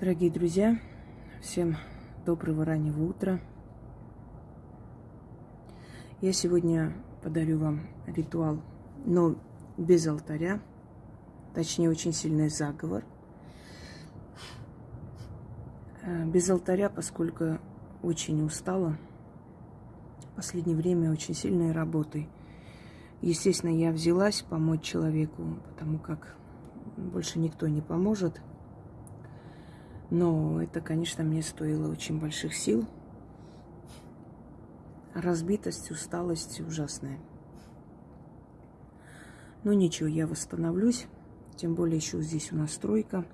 Дорогие друзья, всем доброго раннего утра. Я сегодня подарю вам ритуал, но без алтаря, точнее очень сильный заговор. Э, без алтаря, поскольку очень устала. В последнее время очень сильной работой. Естественно, я взялась помочь человеку, потому как больше никто не поможет – но это, конечно, мне стоило очень больших сил. Разбитость, усталость ужасная. Но ничего, я восстановлюсь. Тем более еще здесь у нас стройка.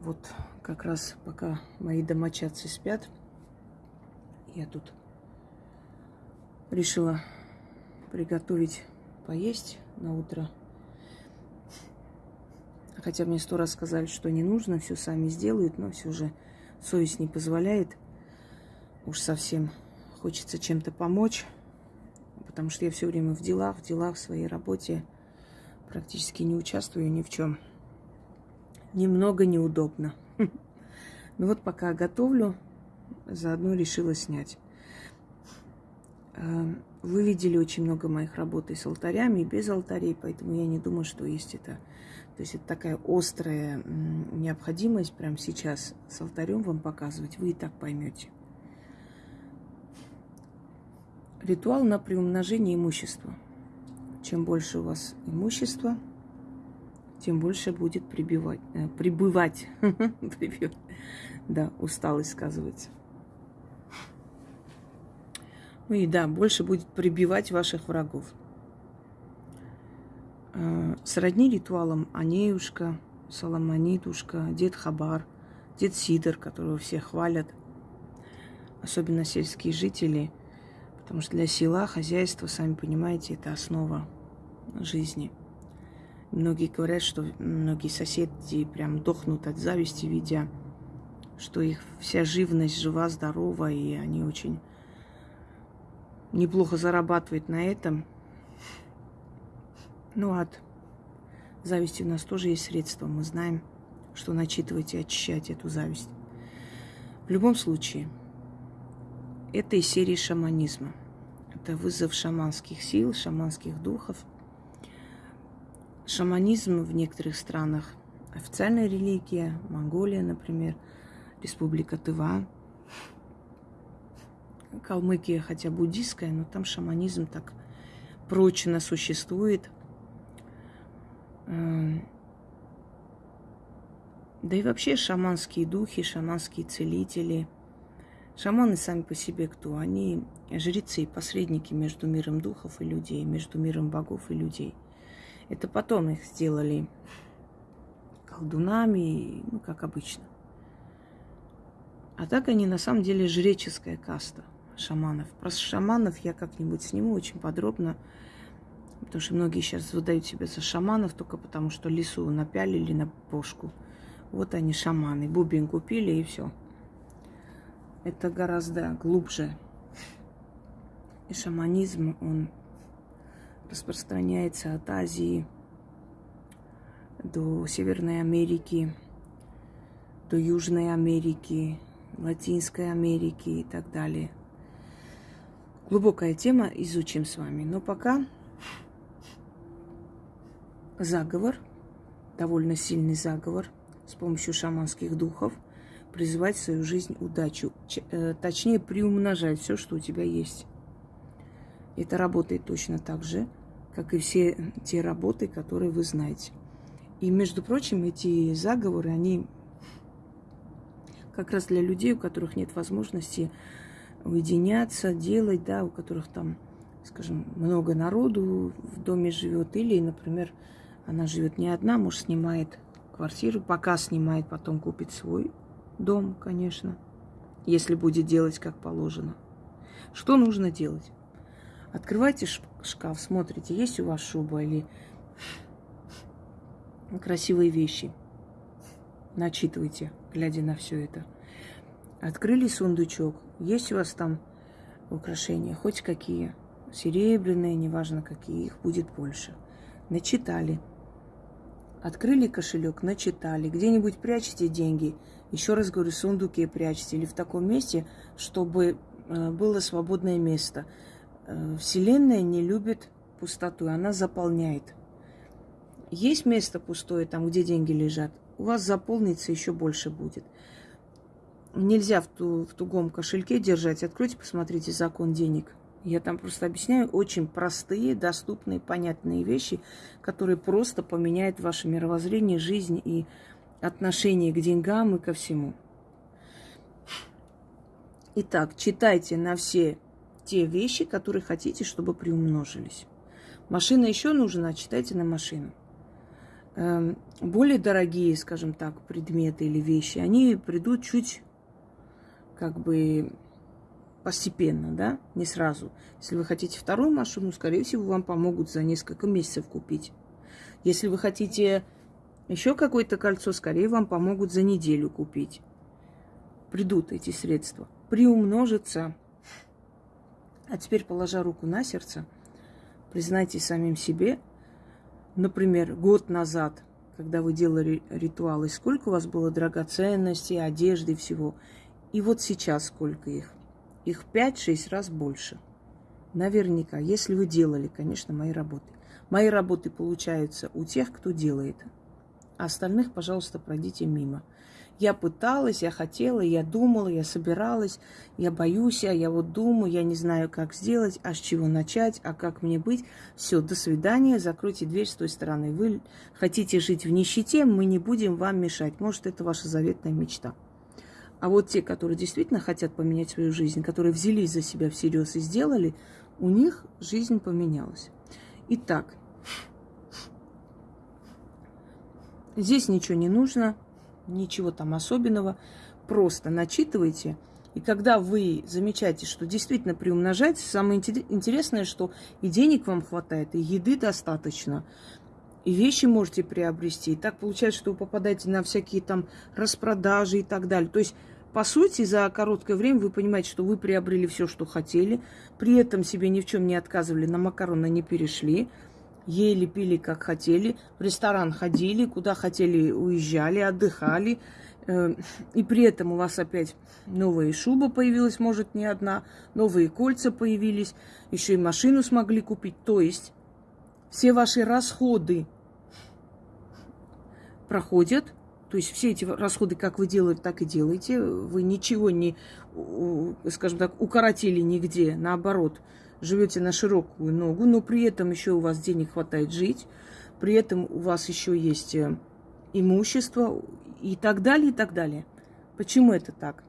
Вот как раз пока мои домочадцы спят, я тут решила приготовить поесть на утро – Хотя мне сто раз сказали, что не нужно, все сами сделают, но все же совесть не позволяет. Уж совсем хочется чем-то помочь, потому что я все время в делах, в делах, в своей работе практически не участвую ни в чем. Немного неудобно. Ну вот пока готовлю, заодно решила снять. Э, вы видели очень много моих работ и с алтарями, и без алтарей, поэтому я не думаю, что есть это то есть это такая острая необходимость прямо сейчас с алтарем вам показывать, вы и так поймете. Ритуал на приумножение имущества. Чем больше у вас имущества, тем больше будет прибивать, э, прибывать. да, усталость сказывается. Ну и да, больше будет прибивать ваших врагов. Э, сродни ритуалам Анеюшка, Соломонитушка, Дед Хабар, Дед Сидор, которого все хвалят, особенно сельские жители, потому что для села хозяйство, сами понимаете, это основа жизни. Многие говорят, что многие соседи прям дохнут от зависти, видя, что их вся живность жива, здорова, и они очень неплохо зарабатывают на этом – ну, от зависти у нас тоже есть средства. Мы знаем, что начитывать и очищать эту зависть. В любом случае, это из серии шаманизма. Это вызов шаманских сил, шаманских духов. Шаманизм в некоторых странах официальная религия, Монголия, например, Республика Тыва, Калмыкия, хотя буддийская, но там шаманизм так прочно существует – да и вообще шаманские духи, шаманские целители. Шаманы сами по себе кто? Они жрецы, посредники между миром духов и людей, между миром богов и людей. Это потом их сделали колдунами, ну, как обычно. А так они на самом деле жреческая каста шаманов. Про шаманов я как-нибудь сниму очень подробно. Потому что многие сейчас выдают себя за шаманов только потому, что лису напялили на бошку. Вот они шаманы. Бубен купили и все. Это гораздо глубже. И шаманизм, он распространяется от Азии до Северной Америки, до Южной Америки, Латинской Америки и так далее. Глубокая тема, изучим с вами. Но пока заговор, довольно сильный заговор с помощью шаманских духов, призывать в свою жизнь удачу, э, точнее приумножать все, что у тебя есть. Это работает точно так же, как и все те работы, которые вы знаете. И, между прочим, эти заговоры, они как раз для людей, у которых нет возможности уединяться, делать, да, у которых там, скажем, много народу в доме живет, или, например, она живет не одна, муж снимает квартиру, пока снимает, потом купит свой дом, конечно, если будет делать как положено. Что нужно делать? Открывайте шкаф, смотрите, есть у вас шуба или красивые вещи. Начитывайте, глядя на все это. Открыли сундучок, есть у вас там украшения, хоть какие, серебряные, неважно какие, их будет больше. Начитали – Открыли кошелек, начитали, где-нибудь прячете деньги, еще раз говорю, в сундуке прячьте или в таком месте, чтобы э, было свободное место. Э, Вселенная не любит пустоту, она заполняет. Есть место пустое, там, где деньги лежат, у вас заполнится еще больше будет. Нельзя в, ту, в тугом кошельке держать. Откройте, посмотрите закон денег. Я там просто объясняю очень простые, доступные, понятные вещи, которые просто поменяют ваше мировоззрение, жизнь и отношение к деньгам и ко всему. Итак, читайте на все те вещи, которые хотите, чтобы приумножились. Машина еще нужна, читайте на машину. Эм, более дорогие, скажем так, предметы или вещи, они придут чуть как бы постепенно, да, не сразу. Если вы хотите вторую машину, скорее всего, вам помогут за несколько месяцев купить. Если вы хотите еще какое-то кольцо, скорее вам помогут за неделю купить. Придут эти средства. Приумножится. А теперь, положа руку на сердце, признайте самим себе, например, год назад, когда вы делали ритуалы, сколько у вас было драгоценностей, одежды, всего. И вот сейчас сколько их. Их 5-6 раз больше. Наверняка, если вы делали, конечно, мои работы. Мои работы получаются у тех, кто делает. А остальных, пожалуйста, пройдите мимо. Я пыталась, я хотела, я думала, я собиралась, я боюсь, а я вот думаю, я не знаю, как сделать, а с чего начать, а как мне быть. Все, до свидания, закройте дверь с той стороны. Вы хотите жить в нищете, мы не будем вам мешать. Может, это ваша заветная мечта. А вот те, которые действительно хотят поменять свою жизнь, которые взялись за себя всерьез и сделали, у них жизнь поменялась. Итак, здесь ничего не нужно, ничего там особенного. Просто начитывайте. И когда вы замечаете, что действительно приумножаете, самое интересное, что и денег вам хватает, и еды достаточно, и вещи можете приобрести. И так получается, что вы попадаете на всякие там распродажи и так далее. То есть, по сути, за короткое время вы понимаете, что вы приобрели все, что хотели, при этом себе ни в чем не отказывали, на макароны не перешли, ели, пили, как хотели, в ресторан ходили, куда хотели, уезжали, отдыхали. Э, и при этом у вас опять новая шуба появилась, может, не одна, новые кольца появились, еще и машину смогли купить. То есть все ваши расходы проходят, то есть все эти расходы, как вы делаете, так и делаете. Вы ничего не, скажем так, укоротили нигде. Наоборот, живете на широкую ногу, но при этом еще у вас денег хватает жить. При этом у вас еще есть э, имущество и так далее, и так далее. Почему это так?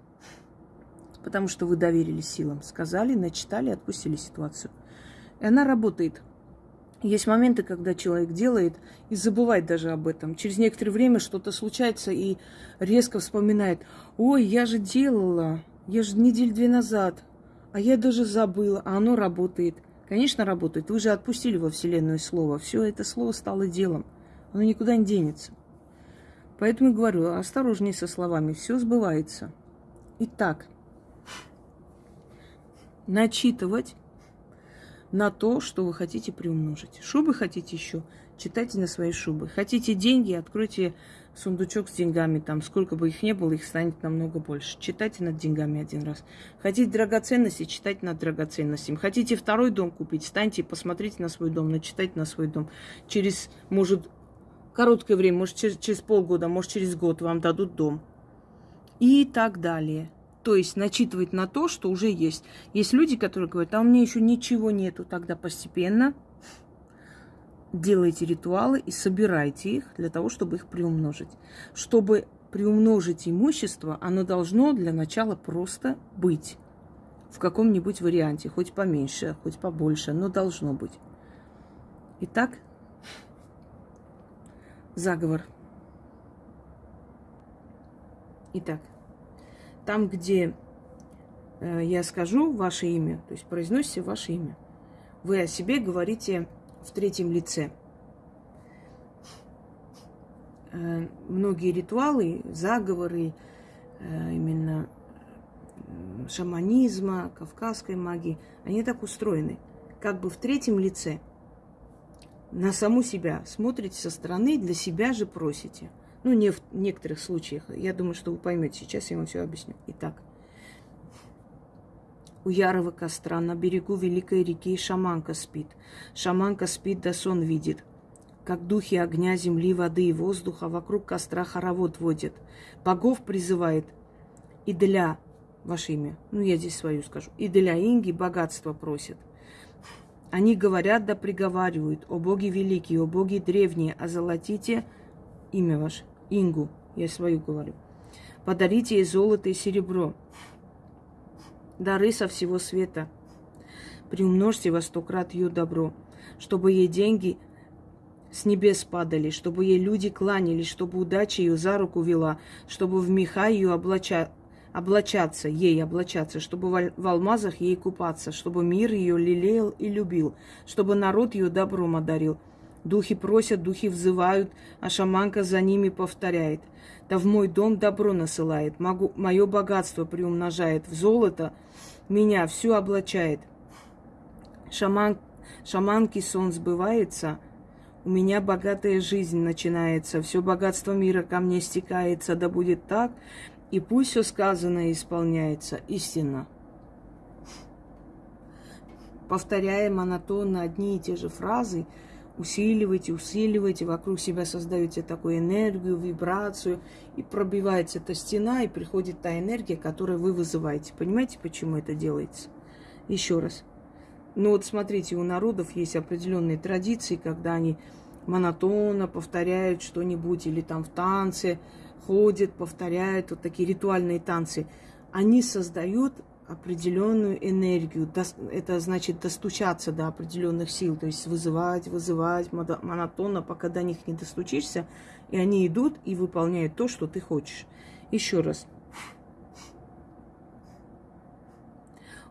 Потому что вы доверились силам, сказали, начитали, отпустили ситуацию. И она работает. Есть моменты, когда человек делает и забывает даже об этом. Через некоторое время что-то случается и резко вспоминает. Ой, я же делала, я же неделю две назад, а я даже забыла, а оно работает. Конечно, работает. Вы же отпустили во Вселенную слово. Все это слово стало делом. Оно никуда не денется. Поэтому говорю, осторожнее со словами. Все сбывается. Итак, начитывать на то, что вы хотите приумножить. Шубы хотите еще? Читайте на свои шубы. Хотите деньги? Откройте сундучок с деньгами. Там сколько бы их ни было, их станет намного больше. Читайте над деньгами один раз. Хотите драгоценности? Читайте над драгоценностями. Хотите второй дом купить? Станьте, посмотрите на свой дом, начитайте на свой дом. Через, может, короткое время, может, через, через полгода, может, через год вам дадут дом. И так далее. То есть начитывать на то, что уже есть. Есть люди, которые говорят, а у меня еще ничего нету. Тогда постепенно делайте ритуалы и собирайте их для того, чтобы их приумножить. Чтобы приумножить имущество, оно должно для начала просто быть в каком-нибудь варианте, хоть поменьше, хоть побольше, но должно быть. Итак, заговор. Итак, там, где э, я скажу ваше имя, то есть произносите ваше имя, вы о себе говорите в третьем лице. Э, многие ритуалы, заговоры, э, именно шаманизма, кавказской магии, они так устроены, как бы в третьем лице. на саму себя смотрите со стороны, для себя же просите. Ну, не в некоторых случаях. Я думаю, что вы поймете. Сейчас я вам все объясню. Итак, у ярого костра на берегу великой реки шаманка спит. Шаманка спит, да сон видит. Как духи огня, земли, воды и воздуха вокруг костра хоровод водит. Богов призывает и для ваше имя, ну я здесь свою скажу, и для Инги богатство просит. Они говорят да приговаривают, о боги великие, о боги древние, озолотите имя ваше, Ингу, я свою говорю. Подарите ей золото и серебро, дары со всего света. Приумножьте во сто крат ее добро, чтобы ей деньги с небес падали, чтобы ей люди кланялись, чтобы удача ее за руку вела, чтобы в меха ее облача... облачаться, ей облачаться, чтобы в алмазах ей купаться, чтобы мир ее лелеял и любил, чтобы народ ее добром одарил. Духи просят, духи взывают, а шаманка за ними повторяет. Да в мой дом добро насылает, могу, мое богатство приумножает, в золото меня все облачает. Шаман, шаманки сон сбывается – у меня богатая жизнь начинается, все богатство мира ко мне стекается, да будет так, и пусть все сказанное исполняется истинно. Повторяя монотонно одни и те же фразы, усиливайте, усиливайте, вокруг себя создаете такую энергию, вибрацию, и пробивается эта стена, и приходит та энергия, которую вы вызываете. Понимаете, почему это делается? Еще раз. Ну вот смотрите, у народов есть определенные традиции, когда они монотонно повторяют что-нибудь или там в танце ходят, повторяют вот такие ритуальные танцы. Они создают определенную энергию. Это значит достучаться до определенных сил, то есть вызывать, вызывать монотонно, пока до них не достучишься, и они идут и выполняют то, что ты хочешь. Еще раз.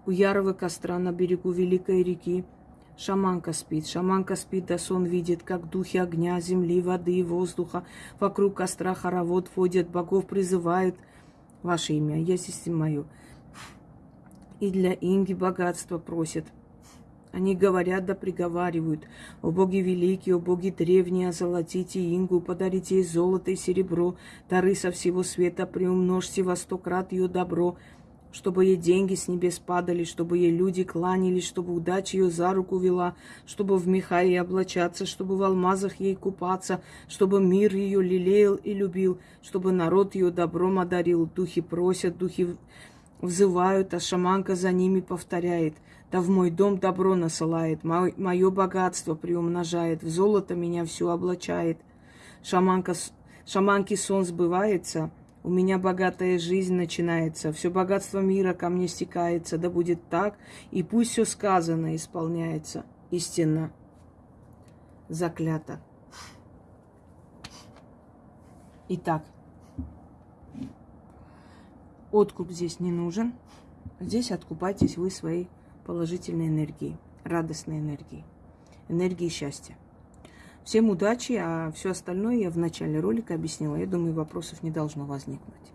у ярого костра на берегу великой реки. Шаманка спит, шаманка спит, да сон видит, как духи огня, земли, воды и воздуха вокруг костра хоровод водят, богов призывают. Ваше имя, я здесь мое. И для Инги богатство просят. Они говорят да приговаривают. О боги великие, о боги древние, озолотите Ингу, подарите ей золото и серебро, дары со всего света, приумножьте во сто крат ее добро чтобы ей деньги с небес падали, чтобы ей люди кланялись, чтобы удача ее за руку вела, чтобы в меха ей облачаться, чтобы в алмазах ей купаться, чтобы мир ее лелеял и любил, чтобы народ ее добром одарил. Духи просят, духи взывают, а шаманка за ними повторяет. Да в мой дом добро насылает, мое богатство приумножает, в золото меня все облачает. Шаманка, шаманки сон сбывается — у меня богатая жизнь начинается, все богатство мира ко мне стекается, да будет так, и пусть все сказано исполняется истинно. Заклято. Итак, откуп здесь не нужен. Здесь откупайтесь вы своей положительной энергией, радостной энергией, энергией счастья. Всем удачи, а все остальное я в начале ролика объяснила. Я думаю, вопросов не должно возникнуть.